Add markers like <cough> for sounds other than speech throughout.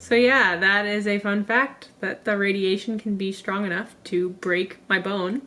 So yeah, that is a fun fact that the radiation can be strong enough to break my bone.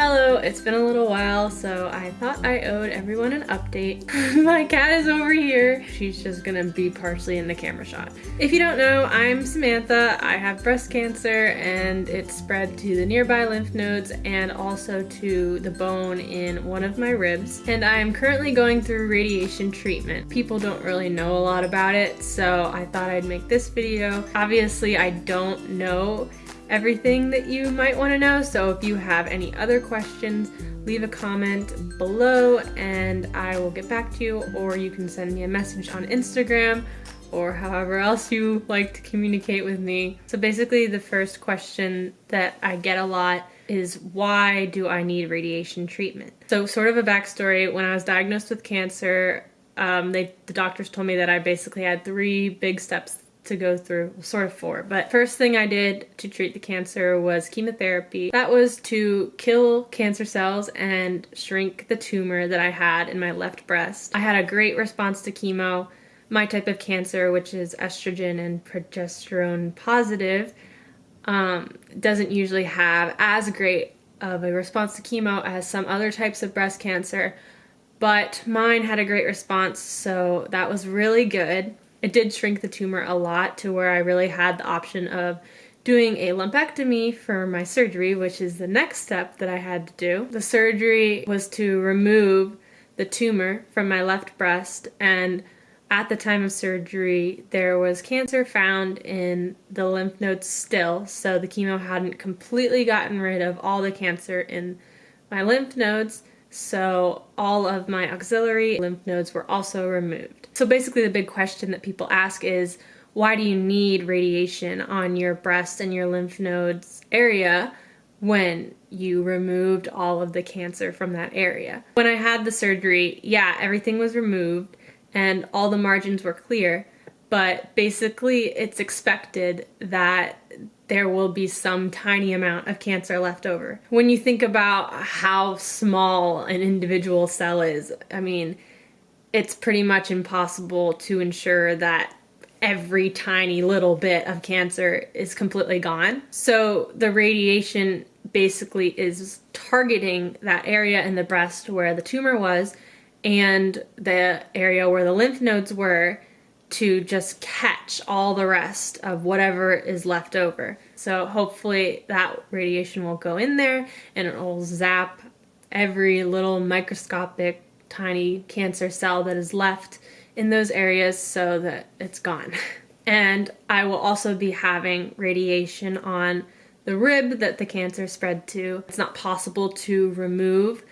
Hello, it's been a little while, so I thought I owed everyone an update. <laughs> My cat is over here. She's just gonna be partially in the camera shot. If you don't know, I'm Samantha. I have breast cancer and it spread to the nearby lymph nodes and also to the bone in one of my ribs. And I am currently going through radiation treatment. People don't really know a lot about it, so I thought I'd make this video. Obviously, I don't know everything that you might want to know. So if you have any other questions, leave a comment below and I will get back to you or you can send me a message on Instagram or however else you like to communicate with me. So basically the first question that I get a lot is why do I need radiation treatment? So sort of a backstory, when I was diagnosed with cancer, um, they, the doctors told me that I basically had three big steps to go through, sort of four. But first thing I did to treat the cancer was chemotherapy. That was to kill cancer cells and shrink the tumor that I had in my left breast. I had a great response to chemo. My type of cancer, which is estrogen and progesterone positive, um, doesn't usually have as great of a response to chemo as some other types of breast cancer, but mine had a great response, so that was really good it did shrink the tumor a lot to where I really had the option of doing a lumpectomy for my surgery, which is the next step that I had to do. The surgery was to remove the tumor from my left breast and at the time of surgery there was cancer found in the lymph nodes still so the chemo hadn't completely gotten rid of all the cancer in my lymph nodes so all of my auxiliary lymph nodes were also removed. So basically the big question that people ask is, why do you need radiation on your breast and your lymph nodes area when you removed all of the cancer from that area? When I had the surgery, yeah, everything was removed and all the margins were clear, but basically it's expected that there will be some tiny amount of cancer left over. When you think about how small an individual cell is, I mean, it's pretty much impossible to ensure that every tiny little bit of cancer is completely gone. So the radiation basically is targeting that area in the breast where the tumor was and the area where the lymph nodes were to just catch all the rest of whatever is left over. So hopefully that radiation will go in there and it will zap every little microscopic tiny cancer cell that is left in those areas so that it's gone. <laughs> And I will also be having radiation on the rib that the cancer spread to. It's not possible to remove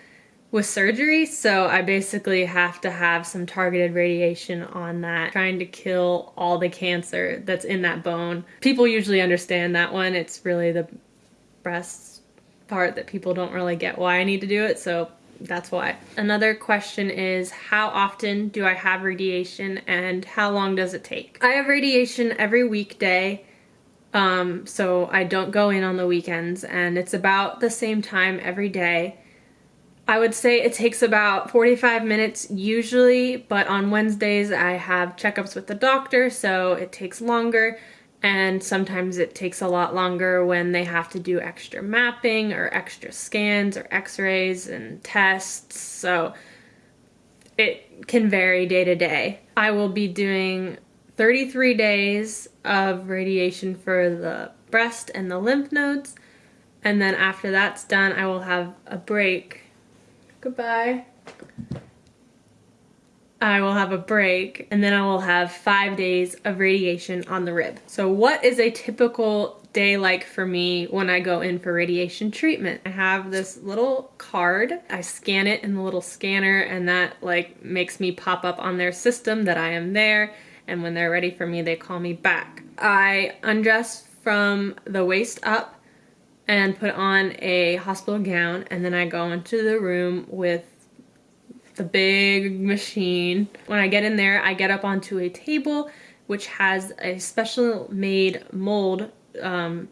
with surgery, so I basically have to have some targeted radiation on that, trying to kill all the cancer that's in that bone. People usually understand that one. It's really the breast part that people don't really get why I need to do it, so that's why. Another question is how often do I have radiation and how long does it take? I have radiation every weekday. Um, so I don't go in on the weekends and it's about the same time every day. I would say it takes about 45 minutes usually, but on Wednesdays I have checkups with the doctor, so it takes longer. And sometimes it takes a lot longer when they have to do extra mapping or extra scans or x-rays and tests. So it can vary day to day. I will be doing 33 days of radiation for the breast and the lymph nodes. And then after that's done, I will have a break Goodbye. I will have a break and then I will have five days of radiation on the rib. So what is a typical day like for me when I go in for radiation treatment? I have this little card. I scan it in the little scanner and that like makes me pop up on their system that I am there and when they're ready for me they call me back. I undress from the waist up and put on a hospital gown and then I go into the room with the big machine. When I get in there, I get up onto a table which has a special made mold um,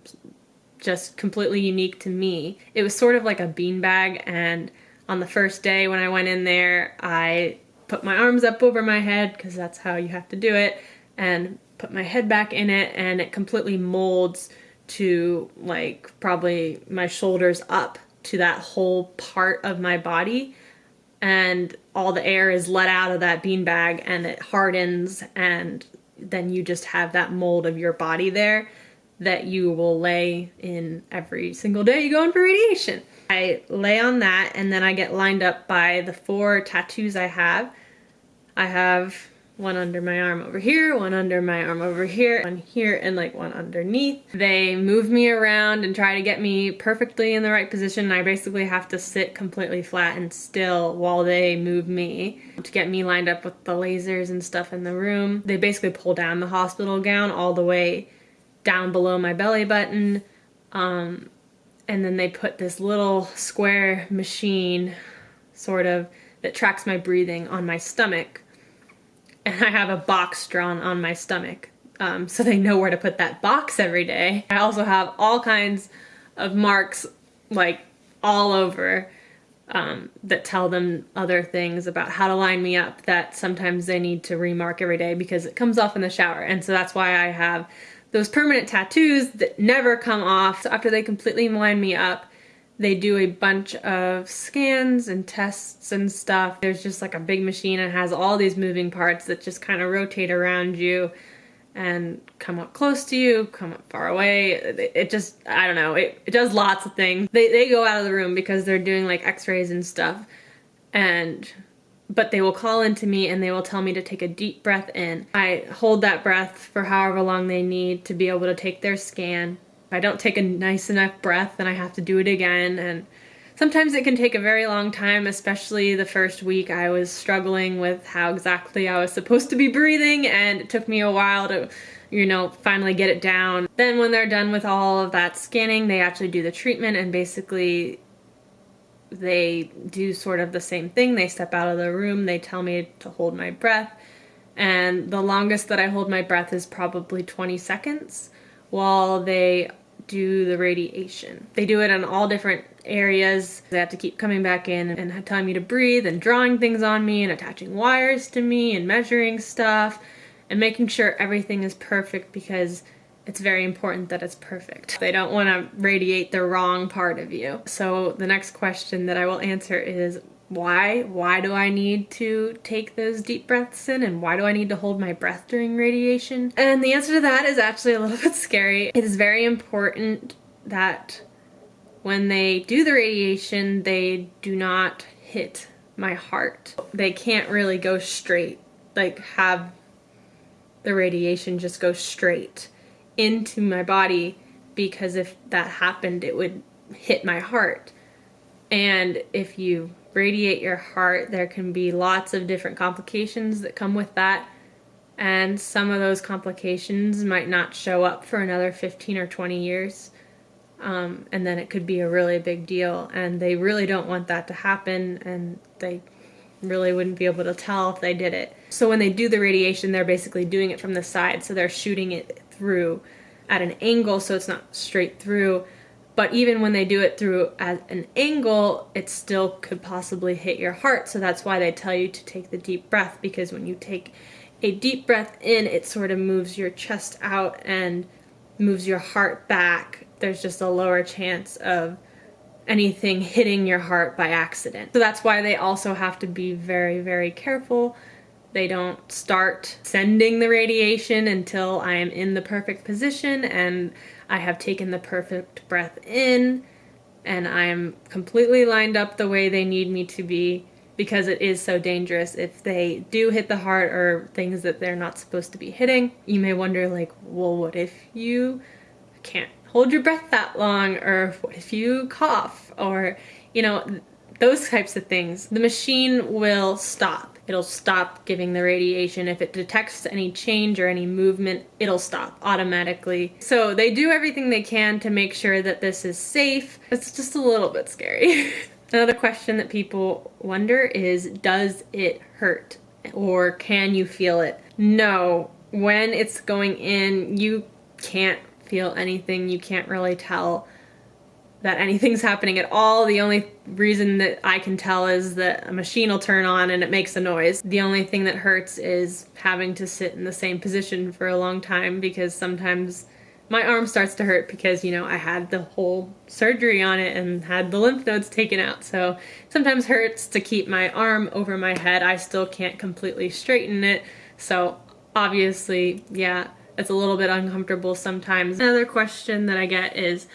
just completely unique to me. It was sort of like a beanbag and on the first day when I went in there, I put my arms up over my head because that's how you have to do it and put my head back in it and it completely molds to like probably my shoulders up to that whole part of my body and all the air is let out of that beanbag and it hardens and then you just have that mold of your body there that you will lay in every single day you go in for radiation. I lay on that and then I get lined up by the four tattoos I have. I have one under my arm over here, one under my arm over here, one here, and like one underneath. They move me around and try to get me perfectly in the right position. I basically have to sit completely flat and still while they move me to get me lined up with the lasers and stuff in the room. They basically pull down the hospital gown all the way down below my belly button. Um, and then they put this little square machine sort of that tracks my breathing on my stomach and I have a box drawn on my stomach um, so they know where to put that box every day. I also have all kinds of marks like all over um, that tell them other things about how to line me up that sometimes they need to remark every day because it comes off in the shower and so that's why I have those permanent tattoos that never come off. So after they completely line me up, they do a bunch of scans and tests and stuff. There's just like a big machine and has all these moving parts that just kind of rotate around you and come up close to you, come up far away. It just, I don't know, it, it does lots of things. They, they go out of the room because they're doing like x-rays and stuff. And but they will call into me and they will tell me to take a deep breath in. I hold that breath for however long they need to be able to take their scan. I don't take a nice enough breath, then I have to do it again. And sometimes it can take a very long time, especially the first week I was struggling with how exactly I was supposed to be breathing and it took me a while to you know, finally get it down. Then when they're done with all of that scanning, they actually do the treatment and basically they do sort of the same thing. They step out of the room, they tell me to hold my breath, and the longest that I hold my breath is probably 20 seconds while they do the radiation. They do it in all different areas. They have to keep coming back in and telling me to breathe and drawing things on me and attaching wires to me and measuring stuff and making sure everything is perfect because it's very important that it's perfect. They don't want to radiate the wrong part of you. So the next question that I will answer is why? Why do I need to take those deep breaths in and why do I need to hold my breath during radiation? And the answer to that is actually a little <laughs> bit scary. It is very important that when they do the radiation, they do not hit my heart. They can't really go straight, like have the radiation just go straight into my body because if that happened, it would hit my heart. And if you radiate your heart, there can be lots of different complications that come with that. And some of those complications might not show up for another 15 or 20 years. Um, and then it could be a really big deal. And they really don't want that to happen. And they really wouldn't be able to tell if they did it. So when they do the radiation, they're basically doing it from the side. So they're shooting it through at an angle so it's not straight through. But even when they do it through at an angle, it still could possibly hit your heart. So that's why they tell you to take the deep breath because when you take a deep breath in, it sort of moves your chest out and moves your heart back. There's just a lower chance of anything hitting your heart by accident. So that's why they also have to be very, very careful they don't start sending the radiation until I am in the perfect position and I have taken the perfect breath in and I am completely lined up the way they need me to be because it is so dangerous if they do hit the heart or things that they're not supposed to be hitting. You may wonder like, well, what if you can't hold your breath that long or what if you cough or, you know, those types of things. The machine will stop it'll stop giving the radiation. If it detects any change or any movement, it'll stop automatically. So they do everything they can to make sure that this is safe. It's just a little bit scary. <laughs> Another question that people wonder is, does it hurt? Or can you feel it? No, when it's going in, you can't feel anything. You can't really tell that anything's happening at all. The only reason that I can tell is that a machine will turn on and it makes a noise. The only thing that hurts is having to sit in the same position for a long time because sometimes my arm starts to hurt because, you know, I had the whole surgery on it and had the lymph nodes taken out. So sometimes hurts to keep my arm over my head. I still can't completely straighten it. So obviously, yeah, it's a little bit uncomfortable sometimes. Another question that I get is,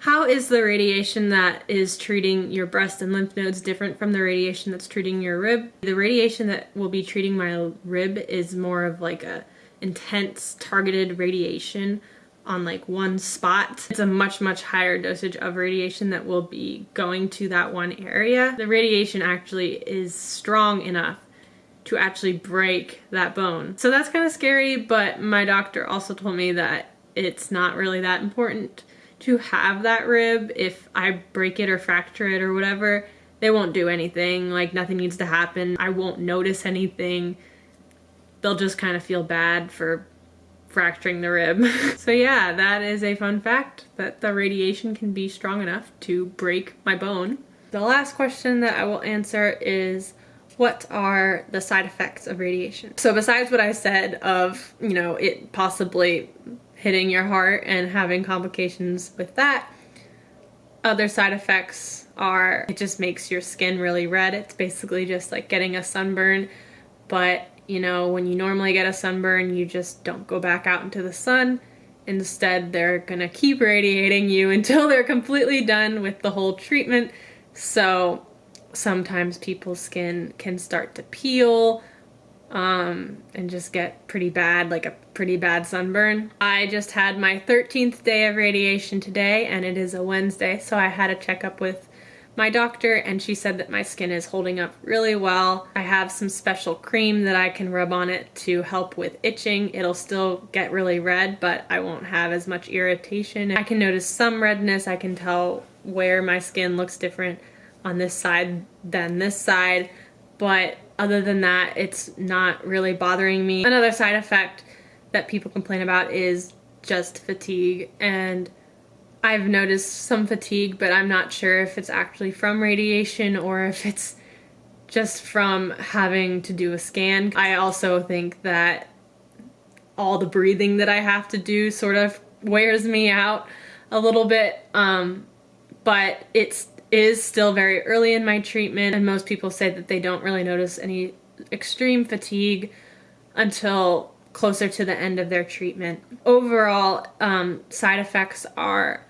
how is the radiation that is treating your breast and lymph nodes different from the radiation that's treating your rib? The radiation that will be treating my rib is more of like a intense targeted radiation on like one spot. It's a much, much higher dosage of radiation that will be going to that one area. The radiation actually is strong enough to actually break that bone. So that's kind of scary, but my doctor also told me that it's not really that important to have that rib. If I break it or fracture it or whatever, they won't do anything. Like nothing needs to happen. I won't notice anything. They'll just kind of feel bad for fracturing the rib. <laughs> so yeah, that is a fun fact that the radiation can be strong enough to break my bone. The last question that I will answer is what are the side effects of radiation? So besides what I said of, you know, it possibly hitting your heart and having complications with that, other side effects are it just makes your skin really red. It's basically just like getting a sunburn, but you know, when you normally get a sunburn, you just don't go back out into the sun. Instead, they're gonna keep radiating you <laughs> until they're completely done with the whole treatment. So sometimes people's skin can start to peel um, and just get pretty bad, like a pretty bad sunburn. I just had my 13th day of radiation today and it is a Wednesday, so I had a checkup with my doctor and she said that my skin is holding up really well. I have some special cream that I can rub on it to help with itching. It'll still get really red, but I won't have as much irritation. I can notice some redness. I can tell where my skin looks different on this side than this side, but other than that, it's not really bothering me. Another side effect that people complain about is just fatigue and I've noticed some fatigue, but I'm not sure if it's actually from radiation or if it's just from having to do a scan. I also think that all the breathing that I have to do sort of wears me out a little bit, um, but it is still very early in my treatment and most people say that they don't really notice any extreme fatigue until closer to the end of their treatment. Overall, um, side effects are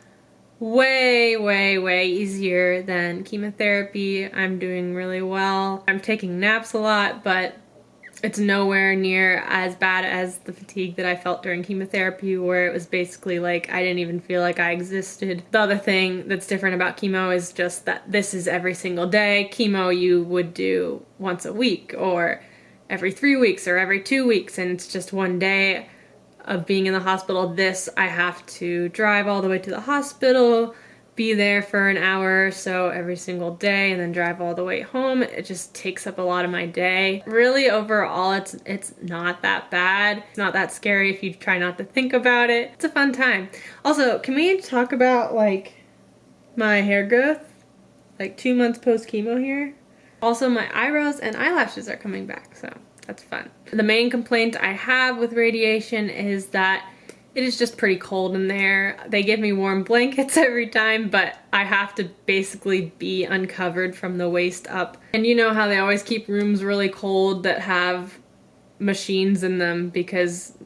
way, way, way easier than chemotherapy. I'm doing really well. I'm taking naps a lot, but it's nowhere near as bad as the fatigue that I felt during chemotherapy where it was basically like I didn't even feel like I existed. The other thing that's different about chemo is just that this is every single day. Chemo you would do once a week or every three weeks or every two weeks and it's just one day of being in the hospital. This, I have to drive all the way to the hospital, be there for an hour or so every single day, and then drive all the way home. It just takes up a lot of my day. Really, overall, it's it's not that bad. It's not that scary if you try not to think about it. It's a fun time. Also, can we talk about like my hair growth? Like two months post chemo here. Also, my eyebrows and eyelashes are coming back, so that's fun. The main complaint I have with radiation is that it is just pretty cold in there. They give me warm blankets <laughs> every time, but I have to basically be uncovered from the waist up. And you know how they always keep rooms really cold that have machines in them because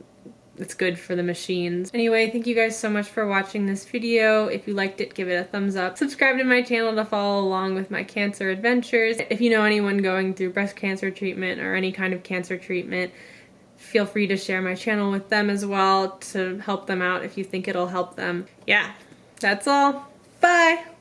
it's good for the machines. Anyway, thank you guys so much for watching this video. If you liked it, give it a thumbs up. Subscribe to my channel to follow along with my cancer adventures. If you know anyone going through breast cancer treatment or any kind of cancer treatment, feel free to share my channel with them as well to help them out if you think it'll help them. Yeah, that's all. Bye!